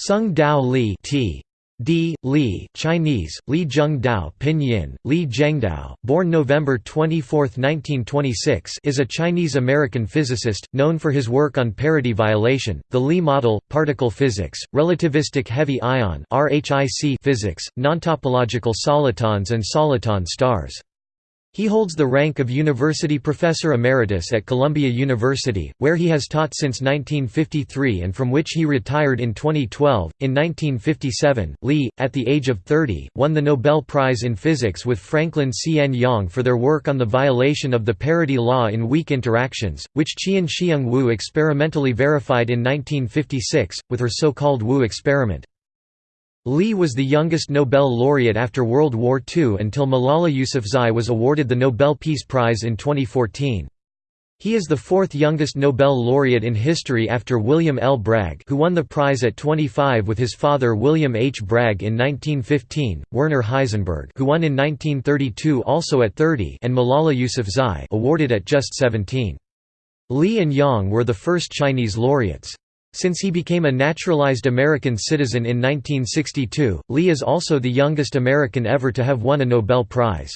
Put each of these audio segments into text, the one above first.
Tsung-Dao Li T. D. Lee, Chinese, Li Zhengdao Pinyin, Li Zhengdao, born November 24, 1926 is a Chinese-American physicist, known for his work on parity violation, the Lee model, particle physics, relativistic heavy ion physics, nontopological solitons and soliton stars. He holds the rank of University Professor Emeritus at Columbia University, where he has taught since 1953 and from which he retired in 2012. In 1957, Lee, at the age of 30, won the Nobel Prize in Physics with Franklin C. N. Yang for their work on the violation of the parity law in weak interactions, which Chien-Shiung Wu experimentally verified in 1956, with her so-called Wu experiment. Li was the youngest Nobel laureate after World War II until Malala Yousafzai was awarded the Nobel Peace Prize in 2014. He is the fourth youngest Nobel laureate in history after William L. Bragg who won the prize at 25 with his father William H. Bragg in 1915, Werner Heisenberg who won in 1932 also at 30 and Malala Yousafzai awarded at just 17. Li and Yang were the first Chinese laureates. Since he became a naturalized American citizen in 1962, Lee is also the youngest American ever to have won a Nobel Prize.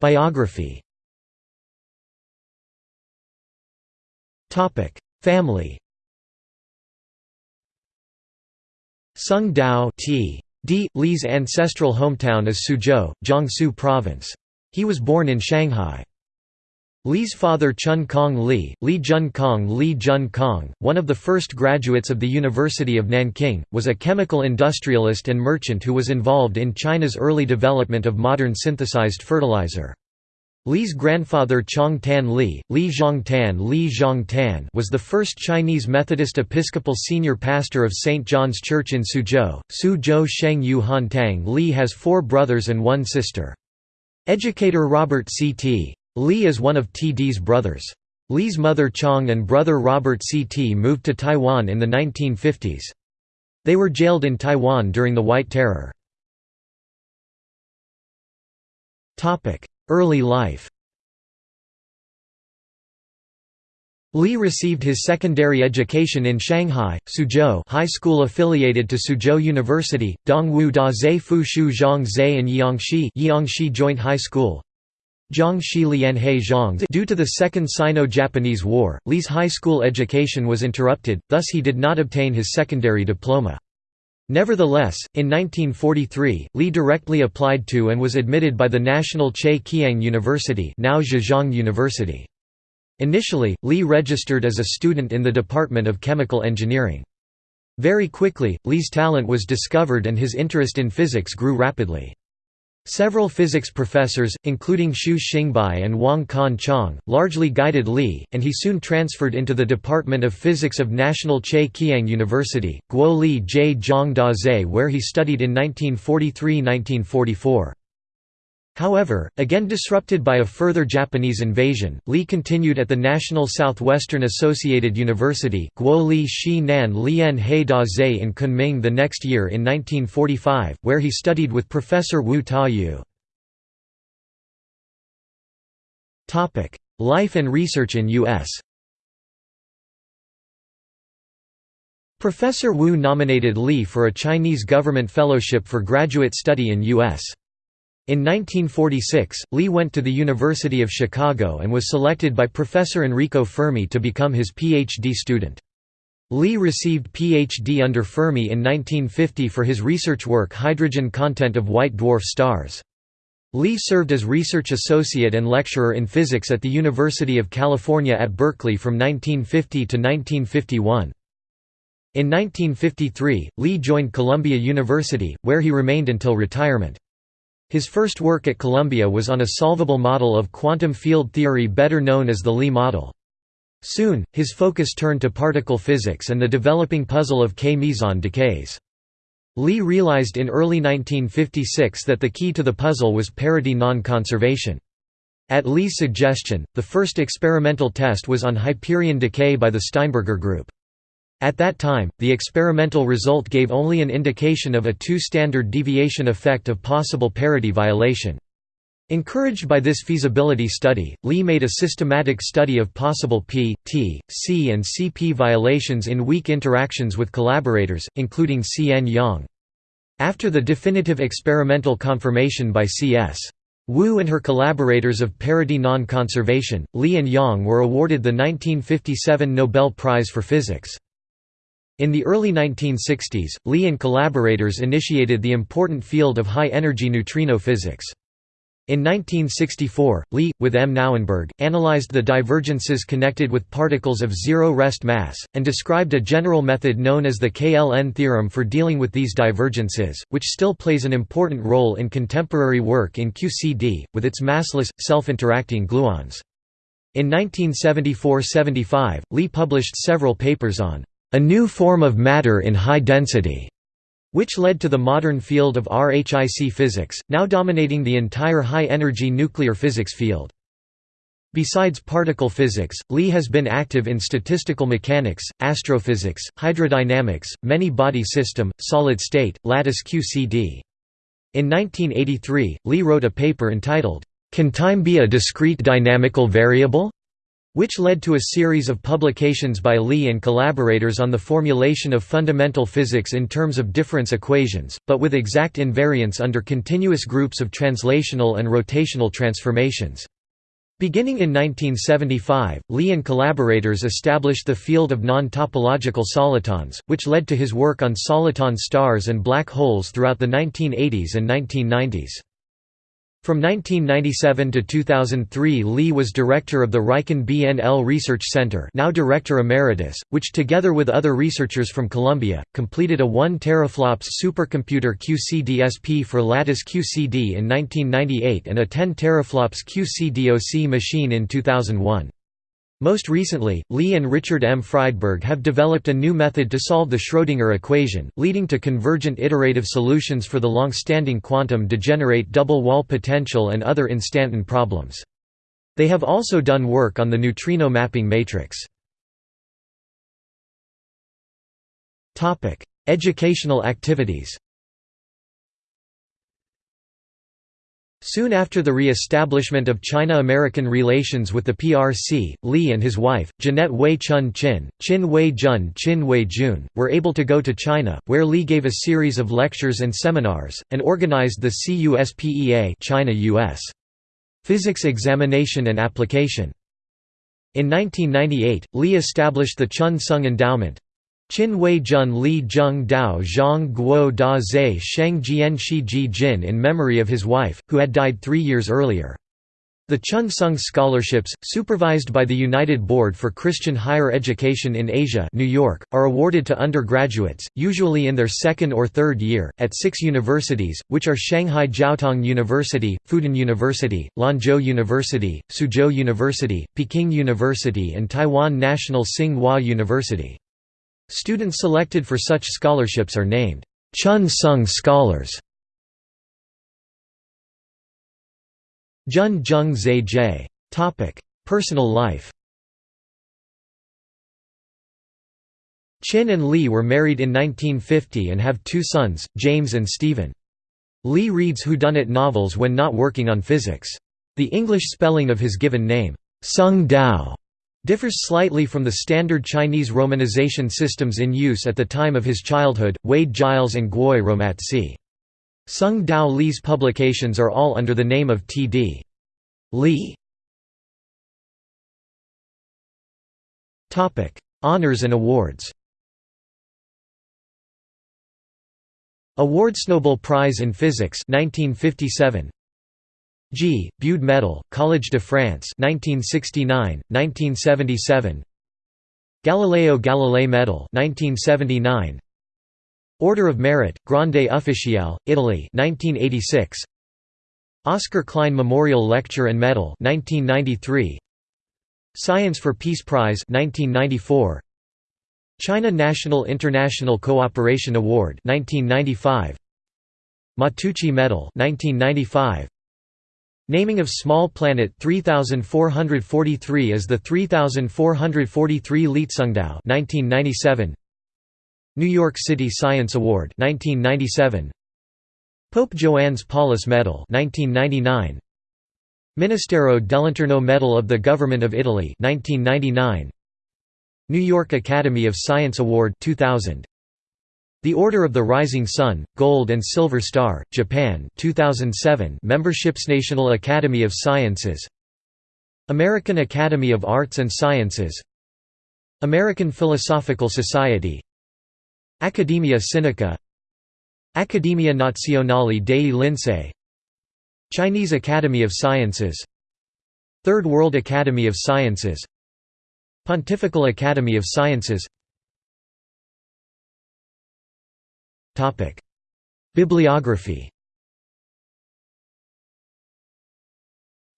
Biography Family Tsung-Dao T. D. Lee's ancestral hometown is Suzhou, Jiangsu Province. He was born in Shanghai. Li's father Chun Kong Li, Li Jun Kong Li Jun Kong, one of the first graduates of the University of Nanking, was a chemical industrialist and merchant who was involved in China's early development of modern synthesized fertilizer. Li's grandfather Chong Tan Li, Li Zhongtan Li Zhongtan was the first Chinese Methodist Episcopal senior pastor of St. John's Church in Suzhou. Suzhou Sheng Yu Han Tang Li has four brothers and one sister. Educator Robert C.T. Li is one of TD's brothers. Li's mother Chong and brother Robert CT moved to Taiwan in the 1950s. They were jailed in Taiwan during the White Terror. Early life Li received his secondary education in Shanghai, Suzhou High School affiliated to Suzhou University, Dongwu Da Zhe Fu Shu Zhang Zhe and Yangshi, Yangshi Joint High School. Due to the Second Sino-Japanese War, Li's high school education was interrupted, thus he did not obtain his secondary diploma. Nevertheless, in 1943, Li directly applied to and was admitted by the National Che Kiang University now Zhejiang University. Initially, Li registered as a student in the Department of Chemical Engineering. Very quickly, Li's talent was discovered and his interest in physics grew rapidly. Several physics professors, including Xu Xingbai and Wang Kan Chong, largely guided Li, and he soon transferred into the Department of Physics of National Che Kiang University, Guo Li Jie Zhang Da where he studied in 1943–1944. However, again disrupted by a further Japanese invasion, Li continued at the National Southwestern Associated University Guo Li Shi Nan He Da Zhe in Kunming the next year in 1945, where he studied with Professor Wu Ta-yu. Life and research in U.S. Professor Wu nominated Li for a Chinese government fellowship for graduate study in U.S. In 1946, Lee went to the University of Chicago and was selected by Professor Enrico Fermi to become his PhD student. Lee received PhD under Fermi in 1950 for his research work Hydrogen content of white dwarf stars. Lee served as research associate and lecturer in physics at the University of California at Berkeley from 1950 to 1951. In 1953, Lee joined Columbia University, where he remained until retirement. His first work at Columbia was on a solvable model of quantum field theory better known as the Lee model. Soon, his focus turned to particle physics and the developing puzzle of K-meson decays. Li realized in early 1956 that the key to the puzzle was parity non-conservation. At Li's suggestion, the first experimental test was on hyperon decay by the Steinberger group. At that time, the experimental result gave only an indication of a two-standard deviation effect of possible parity violation. Encouraged by this feasibility study, Li made a systematic study of possible P, T, C and CP violations in weak interactions with collaborators, including C.N. Yang. After the definitive experimental confirmation by C.S. Wu and her collaborators of parity non-conservation, Li and Yang were awarded the 1957 Nobel Prize for Physics. In the early 1960s, Lee and collaborators initiated the important field of high-energy neutrino physics. In 1964, Lee, with M. Nauenberg, analyzed the divergences connected with particles of zero rest mass, and described a general method known as the KLN theorem for dealing with these divergences, which still plays an important role in contemporary work in QCD, with its massless, self-interacting gluons. In 1974–75, Lee published several papers on a new form of matter in high density which led to the modern field of RHIC physics, now dominating the entire high-energy nuclear physics field. Besides particle physics, Li has been active in statistical mechanics, astrophysics, hydrodynamics, many-body system, solid-state, lattice QCD. In 1983, Li wrote a paper entitled, "'Can Time Be a Discrete Dynamical Variable?' Which led to a series of publications by Lee and collaborators on the formulation of fundamental physics in terms of difference equations, but with exact invariance under continuous groups of translational and rotational transformations. Beginning in 1975, Lee and collaborators established the field of non-topological solitons, which led to his work on soliton stars and black holes throughout the 1980s and 1990s. From 1997 to 2003 Lee was director of the Riken BNL Research Center now Director Emeritus, which together with other researchers from Columbia, completed a 1 teraflops supercomputer QCDSP for lattice QCD in 1998 and a 10 teraflops QCDOC machine in 2001. Most recently, Lee and Richard M. Friedberg have developed a new method to solve the Schrödinger equation, leading to convergent iterative solutions for the long-standing quantum degenerate double-well potential and other instanton problems. They have also done work on the neutrino mapping matrix. Educational activities Soon after the re-establishment of China-American relations with the PRC, Li and his wife, Jeanette Wei Chun Chin, Chin Wei Jun Chin Wei Jun, were able to go to China, where Li gave a series of lectures and seminars, and organized the CUSPEA China-US physics examination and application. In 1998, Li established the Chun Sung Endowment, Qin Wei Jun Li Zheng Dao Zhang Guo Da Zhe Sheng Jian Shi Ji Jin in memory of his wife, who had died three years earlier. The Chun Sung Scholarships, supervised by the United Board for Christian Higher Education in Asia New York, are awarded to undergraduates, usually in their second or third year, at six universities, which are Shanghai Jiaotong University, Fudan University, Lanzhou University, Suzhou University, Peking University and Taiwan National Tsing-Hua University. Students selected for such scholarships are named Chun Sung Scholars. Jun Jung Zhe J. Personal life Chin and Lee were married in 1950 and have two sons, James and Stephen. Lee reads whodunit novels when not working on physics. The English spelling of his given name, Tsung-Dao, differs slightly from the standard Chinese romanization systems in use at the time of his childhood, Wade Giles and Gwoyeu Romatzyh. Sung Dao Li's publications are all under the name of T.D. Lee. Honours and awards Awards Nobel Prize in Physics 1957 G. Bude Medal, Collège de France 1969, 1977 Galileo Galilei Medal 1979 Order of Merit, Grande Ufficiale, Italy 1986 Oscar Klein Memorial Lecture and Medal 1993 Science for Peace Prize 1994 China National International Cooperation Award 1995 Matteucci Medal 1995 Naming of small planet 3443 as the 3443 Leetsungdao 1997 New York City Science Award 1997 Pope Joannes Paulus Medal 1999 Ministero dell'Interno Medal of the Government of Italy 1999 New York Academy of Science Award 2000 The Order of the Rising Sun Gold and Silver Star Japan 2007 Memberships National Academy of Sciences. American Academy of Arts and Sciences. American Philosophical Society. Academia Sinica. Accademia Nazionale dei Lincei Chinese Academy of Sciences. Third World Academy of Sciences. Pontifical Academy of Sciences Bibliography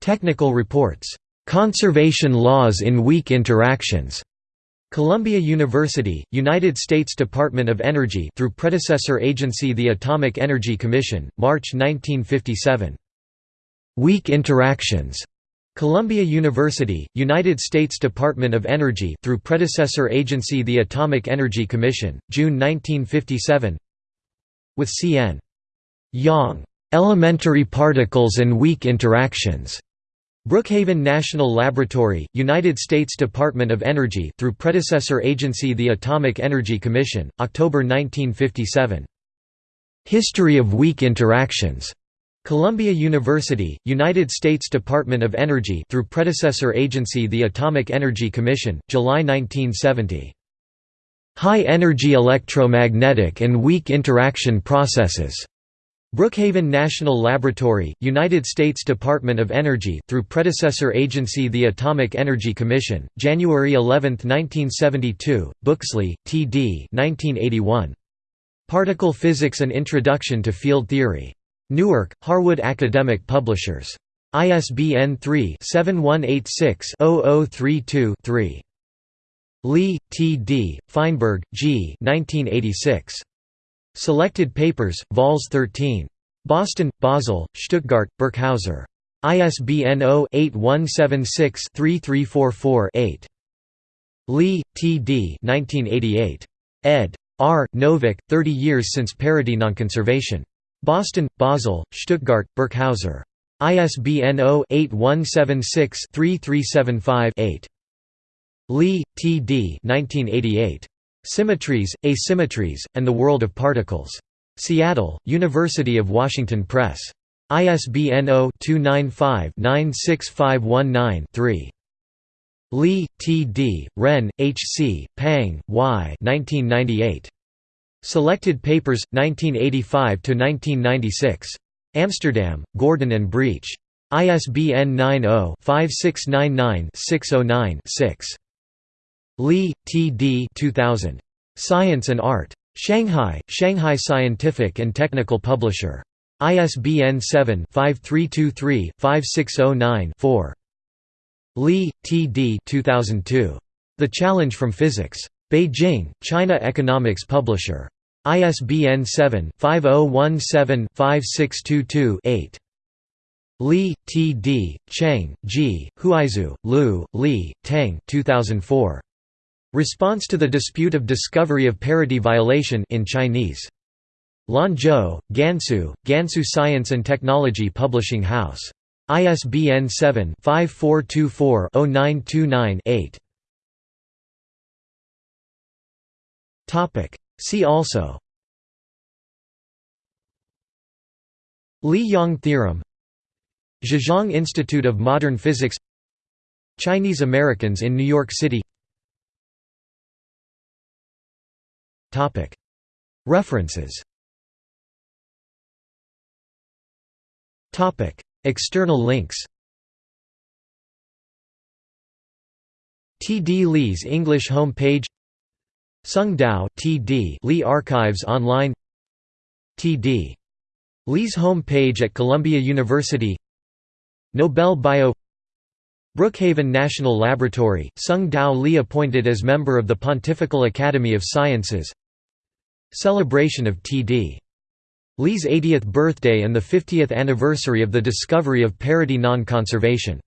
Technical reports. "'Conservation Laws in Weak Interactions' Columbia University, United States Department of Energy through predecessor agency the Atomic Energy Commission, March 1957. Weak Interactions. Columbia University, United States Department of Energy through predecessor agency the Atomic Energy Commission, June 1957. With C.N. Yang. Elementary Particles and Weak Interactions. Brookhaven National Laboratory, United States Department of Energy through predecessor agency the Atomic Energy Commission, October 1957. History of Weak Interactions. Columbia University, United States Department of Energy through predecessor agency the Atomic Energy Commission, July 1970. High Energy Electromagnetic and Weak Interaction Processes. Brookhaven National Laboratory, United States Department of Energy through predecessor agency the Atomic Energy Commission, January 11, 1972, Booksley, T. D. 1981. Particle Physics and Introduction to Field Theory. Newark, Harwood Academic Publishers. ISBN 3-7186-0032-3. Lee, T. D., Feinberg, G. 1986. Selected Papers, Vols 13. Boston, Basel, Stuttgart, Birkhäuser. ISBN 0-8176-3344-8. Lee, T. D. 1988. ed. R. Novick, 30 Years Since Parity Nonconservation. Boston, Basel, Stuttgart, Birkhäuser. ISBN 0-8176-3375-8. Lee, T. D. 1988. Symmetries, Asymmetries, and the World of Particles. Seattle, University of Washington Press. ISBN 0-295-96519-3. Lee, T. D., Ren, H. C., Pang, Y. 1998. Selected Papers, 1985–1996. Amsterdam, Gordon and Breach. ISBN 90-5699-609-6. Lee, T. D. 2000. Science and Art. Shanghai, Shanghai Scientific and Technical Publisher. ISBN 7-5323-5609-4. Lee, T. D. 2002. The Challenge from Physics. Beijing, China Economics Publisher. ISBN 7-5017-5622-8. Li, T. D., Cheng, Ji, Huaizu, Lu, Li, Tang 2004. Response to the dispute of discovery of parity violation in Chinese. Lanzhou, Gansu, Gansu Science and Technology Publishing House. ISBN 7-5424-0929-8. See also Lee Yang theorem Zhejiang Institute of Modern Physics Chinese Americans in New York City References External links T. D. Lee's English home page Tsung-Dao T. D. Lee Archives Online T. D. Lee's home page at Columbia University Nobel Bio Brookhaven National Laboratory, Tsung-Dao Lee appointed as member of the Pontifical Academy of Sciences Celebration of T.D. Lee's 80th birthday and the 50th anniversary of the discovery of parity non-conservation